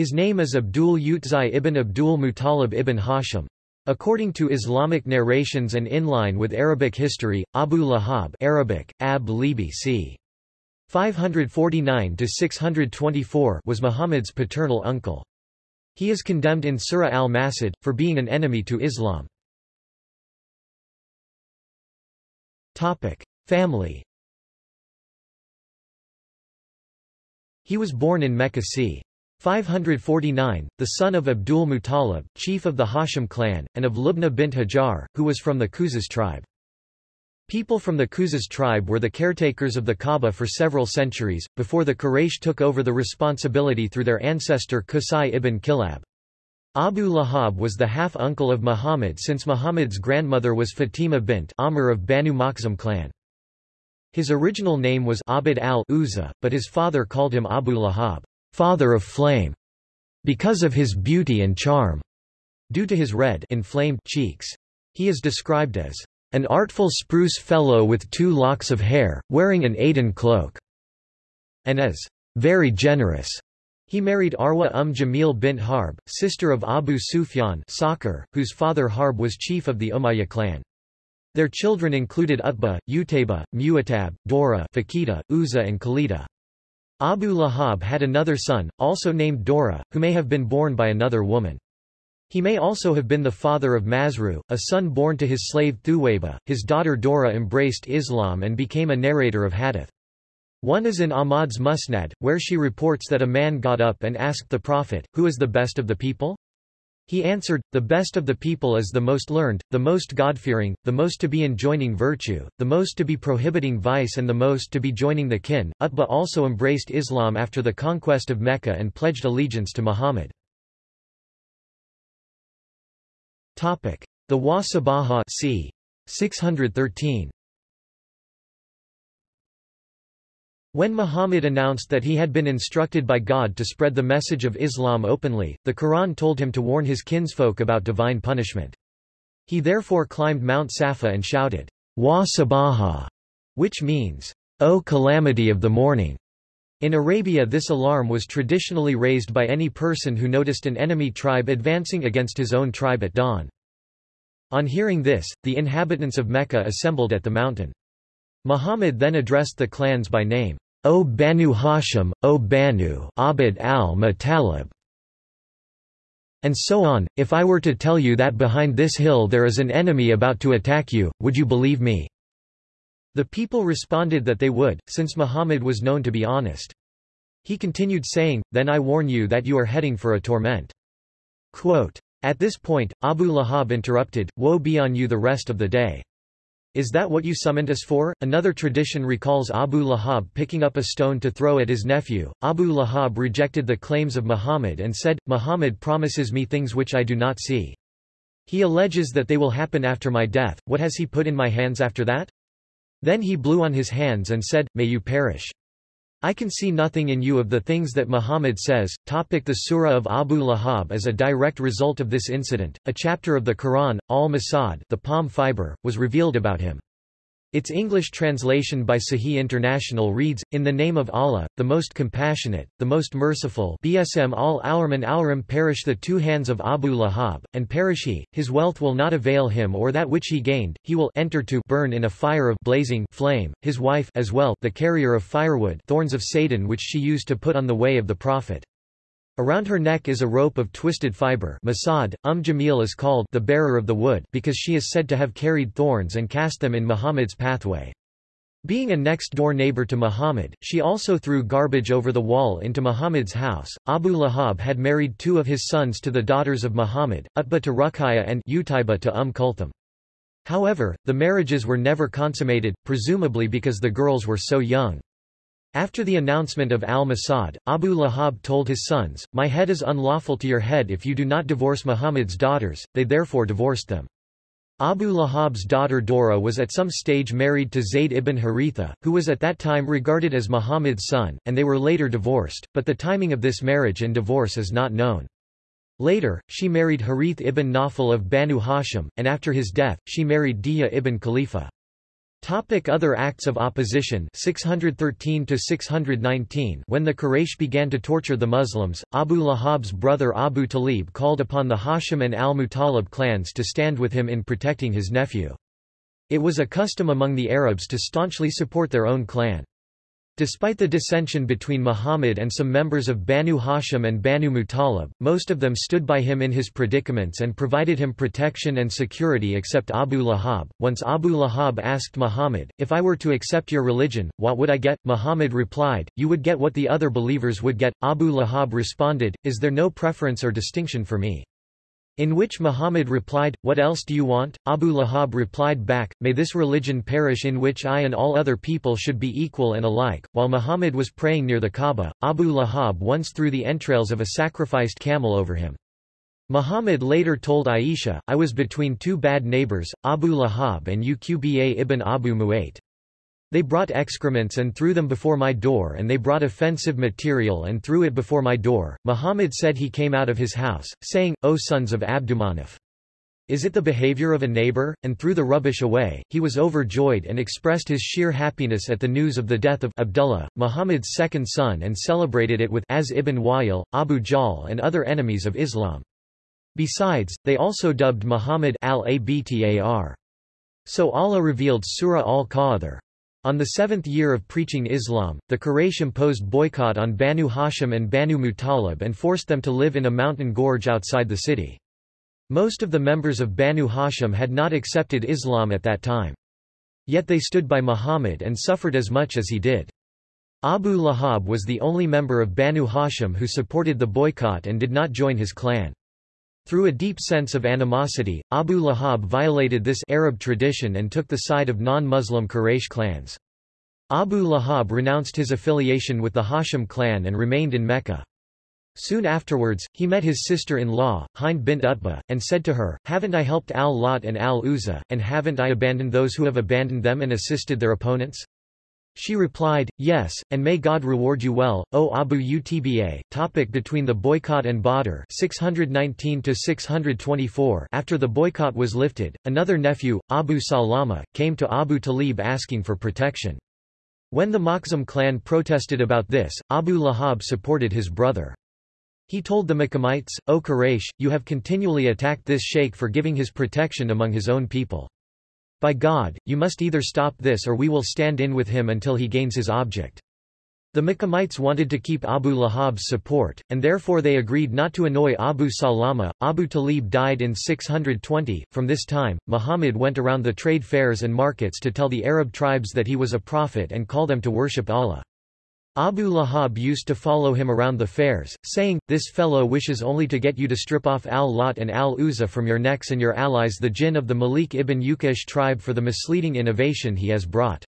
His name is Abdul Utzai ibn Abdul Muttalib ibn Hashim. According to Islamic narrations and in line with Arabic history, Abu Lahab Arabic, Ab Libi c. 549–624 was Muhammad's paternal uncle. He is condemned in Surah al-Masad, for being an enemy to Islam. Family He was born in Mecca c. 549, the son of Abdul Muttalib, chief of the Hashim clan, and of Lubna bint Hajar, who was from the Khuza'a tribe. People from the Khuza'a tribe were the caretakers of the Kaaba for several centuries, before the Quraysh took over the responsibility through their ancestor Qusay ibn Kilab. Abu Lahab was the half-uncle of Muhammad since Muhammad's grandmother was Fatima bint Amr of Banu Makhzum clan. His original name was Abd al-Uzza, but his father called him Abu Lahab father of flame, because of his beauty and charm. Due to his red inflamed cheeks. He is described as an artful spruce fellow with two locks of hair, wearing an Aden cloak, and as very generous. He married Arwa Umm Jamil bint Harb, sister of Abu Sufyan Sakhr, whose father Harb was chief of the Umayyah clan. Their children included Utbah, Utayba, Mu'atab, Dora Fakida, Uzza and Khalida. Abu Lahab had another son, also named Dora, who may have been born by another woman. He may also have been the father of Masru, a son born to his slave Thuwayba. His daughter Dora embraced Islam and became a narrator of hadith. One is in Ahmad's Musnad, where she reports that a man got up and asked the Prophet, Who is the best of the people? He answered, The best of the people is the most learned, the most God-fearing, the most to be enjoining virtue, the most to be prohibiting vice and the most to be joining the kin. Utbah also embraced Islam after the conquest of Mecca and pledged allegiance to Muhammad. The Wa Sabaha c. 613 When Muhammad announced that he had been instructed by God to spread the message of Islam openly, the Quran told him to warn his kinsfolk about divine punishment. He therefore climbed Mount Safa and shouted, Wa Sabaha, which means, O calamity of the morning. In Arabia this alarm was traditionally raised by any person who noticed an enemy tribe advancing against his own tribe at dawn. On hearing this, the inhabitants of Mecca assembled at the mountain. Muhammad then addressed the clans by name, O Banu Hashim, O Banu Abd al-Muttalib, and so on. If I were to tell you that behind this hill there is an enemy about to attack you, would you believe me? The people responded that they would, since Muhammad was known to be honest. He continued saying, Then I warn you that you are heading for a torment. Quote, At this point, Abu Lahab interrupted, Woe be on you the rest of the day. Is that what you summoned us for? Another tradition recalls Abu Lahab picking up a stone to throw at his nephew. Abu Lahab rejected the claims of Muhammad and said, Muhammad promises me things which I do not see. He alleges that they will happen after my death, what has he put in my hands after that? Then he blew on his hands and said, May you perish. I can see nothing in you of the things that Muhammad says. Topic the Surah of Abu Lahab is a direct result of this incident, a chapter of the Quran, Al-Masad the palm fiber, was revealed about him. Its English translation by Sahih International reads, In the name of Allah, the most compassionate, the most merciful BSM al-Awram Awram perish the two hands of Abu Lahab, and perish he, his wealth will not avail him or that which he gained, he will enter to burn in a fire of blazing flame, his wife as well the carrier of firewood thorns of Satan which she used to put on the way of the Prophet. Around her neck is a rope of twisted fiber Masad, Umm Jamil is called the bearer of the wood because she is said to have carried thorns and cast them in Muhammad's pathway. Being a next-door neighbor to Muhammad, she also threw garbage over the wall into Muhammad's house. Abu Lahab had married two of his sons to the daughters of Muhammad, Utbah to Ruqayya and Utayba to Umm Kulthum. However, the marriages were never consummated, presumably because the girls were so young. After the announcement of al-Masad, Abu Lahab told his sons, My head is unlawful to your head if you do not divorce Muhammad's daughters, they therefore divorced them. Abu Lahab's daughter Dora was at some stage married to Zayd ibn Haritha, who was at that time regarded as Muhammad's son, and they were later divorced, but the timing of this marriage and divorce is not known. Later, she married Harith ibn Nawfal of Banu Hashim, and after his death, she married Dihya ibn Khalifa. Topic other acts of opposition 613 to 619 When the Quraysh began to torture the Muslims, Abu Lahab's brother Abu Talib called upon the Hashim and al-Muttalib clans to stand with him in protecting his nephew. It was a custom among the Arabs to staunchly support their own clan. Despite the dissension between Muhammad and some members of Banu Hashim and Banu Muttalib, most of them stood by him in his predicaments and provided him protection and security except Abu Lahab. Once Abu Lahab asked Muhammad, If I were to accept your religion, what would I get? Muhammad replied, You would get what the other believers would get. Abu Lahab responded, Is there no preference or distinction for me? In which Muhammad replied, What else do you want? Abu Lahab replied back, May this religion perish in which I and all other people should be equal and alike. While Muhammad was praying near the Kaaba, Abu Lahab once threw the entrails of a sacrificed camel over him. Muhammad later told Aisha, I was between two bad neighbors, Abu Lahab and Uqba ibn Abu Mu'ayt. They brought excrements and threw them before my door and they brought offensive material and threw it before my door. Muhammad said he came out of his house, saying, O sons of Abdumanaf! Is it the behavior of a neighbor? And threw the rubbish away. He was overjoyed and expressed his sheer happiness at the news of the death of Abdullah, Muhammad's second son and celebrated it with Az ibn Wa'il, Abu Jahl and other enemies of Islam. Besides, they also dubbed Muhammad al-Abtar. So Allah revealed Surah al-Kawthar. On the seventh year of preaching Islam, the Quraysh imposed boycott on Banu Hashim and Banu Muttalib and forced them to live in a mountain gorge outside the city. Most of the members of Banu Hashim had not accepted Islam at that time. Yet they stood by Muhammad and suffered as much as he did. Abu Lahab was the only member of Banu Hashim who supported the boycott and did not join his clan. Through a deep sense of animosity, Abu Lahab violated this Arab tradition and took the side of non-Muslim Quraysh clans. Abu Lahab renounced his affiliation with the Hashim clan and remained in Mecca. Soon afterwards, he met his sister-in-law, Hind bint Utbah, and said to her, Haven't I helped al-Lat and al-Uzza, and haven't I abandoned those who have abandoned them and assisted their opponents? She replied, Yes, and may God reward you well, O Abu Utba. Topic between the boycott and Badr 619 After the boycott was lifted, another nephew, Abu Salama, came to Abu Talib asking for protection. When the Makhzum clan protested about this, Abu Lahab supported his brother. He told the Makhzumites, O Quraysh, you have continually attacked this sheikh for giving his protection among his own people. By God, you must either stop this or we will stand in with him until he gains his object. The Makhzumites wanted to keep Abu Lahab's support, and therefore they agreed not to annoy Abu Salama. Abu Talib died in 620. From this time, Muhammad went around the trade fairs and markets to tell the Arab tribes that he was a prophet and call them to worship Allah. Abu Lahab used to follow him around the fairs, saying, This fellow wishes only to get you to strip off al-Lat and al-Uzza from your necks and your allies the jinn of the Malik ibn Uqaysh tribe for the misleading innovation he has brought.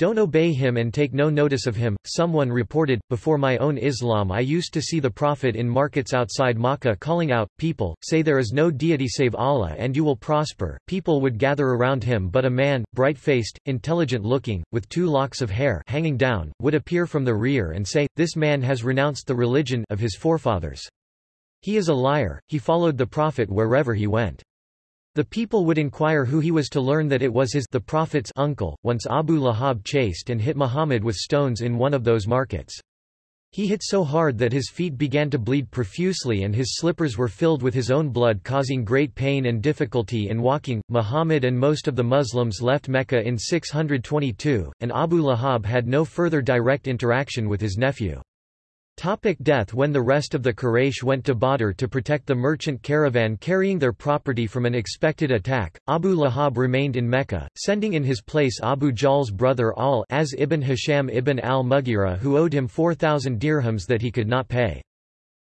Don't obey him and take no notice of him. Someone reported, Before my own Islam I used to see the Prophet in markets outside Makkah calling out, People, say there is no deity save Allah and you will prosper. People would gather around him but a man, bright-faced, intelligent-looking, with two locks of hair hanging down, would appear from the rear and say, This man has renounced the religion of his forefathers. He is a liar, he followed the Prophet wherever he went. The people would inquire who he was to learn that it was his the Prophet's uncle. Once Abu Lahab chased and hit Muhammad with stones in one of those markets. He hit so hard that his feet began to bleed profusely and his slippers were filled with his own blood causing great pain and difficulty in walking. Muhammad and most of the Muslims left Mecca in 622, and Abu Lahab had no further direct interaction with his nephew. Topic death When the rest of the Quraysh went to Badr to protect the merchant caravan carrying their property from an expected attack, Abu Lahab remained in Mecca, sending in his place Abu Jahl's brother Al as ibn Hisham ibn al-Mughira who owed him 4,000 dirhams that he could not pay.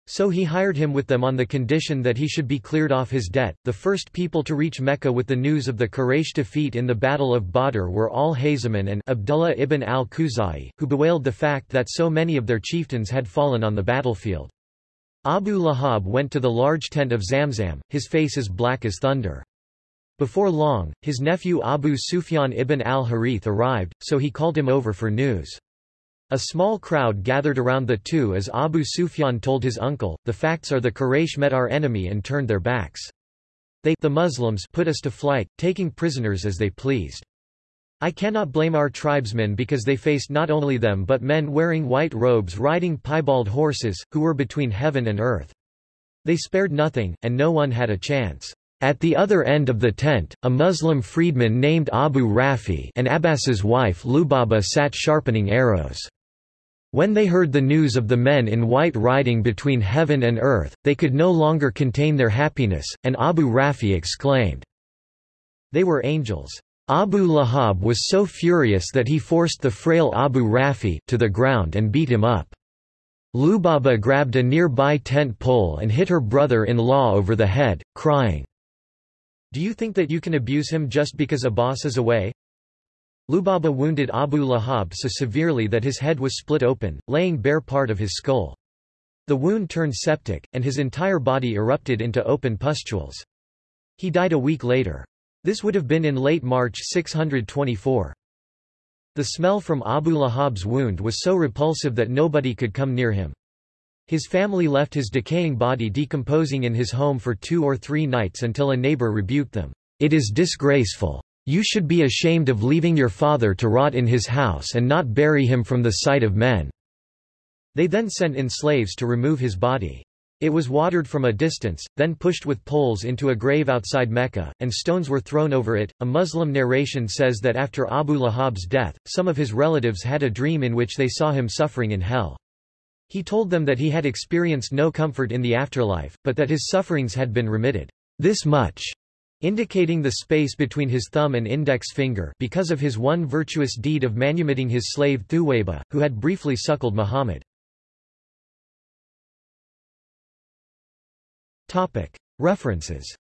So he hired him with them on the condition that he should be cleared off his debt. The first people to reach Mecca with the news of the Quraysh defeat in the Battle of Badr were al-Hayzaman and Abdullah ibn al-Khuzai, who bewailed the fact that so many of their chieftains had fallen on the battlefield. Abu Lahab went to the large tent of Zamzam, his face as black as thunder. Before long, his nephew Abu Sufyan ibn al-Harith arrived, so he called him over for news. A small crowd gathered around the two as Abu Sufyan told his uncle, the facts are the Quraysh met our enemy and turned their backs. They the Muslims put us to flight, taking prisoners as they pleased. I cannot blame our tribesmen because they faced not only them but men wearing white robes riding piebald horses, who were between heaven and earth. They spared nothing, and no one had a chance. At the other end of the tent, a Muslim freedman named Abu Rafi and Abbas's wife Lubaba sat sharpening arrows. When they heard the news of the men in white riding between heaven and earth, they could no longer contain their happiness, and Abu Rafi exclaimed, They were angels. Abu Lahab was so furious that he forced the frail Abu Rafi to the ground and beat him up. Lubaba grabbed a nearby tent pole and hit her brother-in-law over the head, crying, Do you think that you can abuse him just because Abbas is away? Lubaba wounded Abu Lahab so severely that his head was split open, laying bare part of his skull. The wound turned septic, and his entire body erupted into open pustules. He died a week later. This would have been in late March 624. The smell from Abu Lahab's wound was so repulsive that nobody could come near him. His family left his decaying body decomposing in his home for two or three nights until a neighbor rebuked them. It is disgraceful. You should be ashamed of leaving your father to rot in his house and not bury him from the sight of men. They then sent in slaves to remove his body. It was watered from a distance, then pushed with poles into a grave outside Mecca, and stones were thrown over it. A Muslim narration says that after Abu Lahab's death, some of his relatives had a dream in which they saw him suffering in hell. He told them that he had experienced no comfort in the afterlife, but that his sufferings had been remitted. This much indicating the space between his thumb and index finger because of his one virtuous deed of manumitting his slave Thuwayba, who had briefly suckled Muhammad. References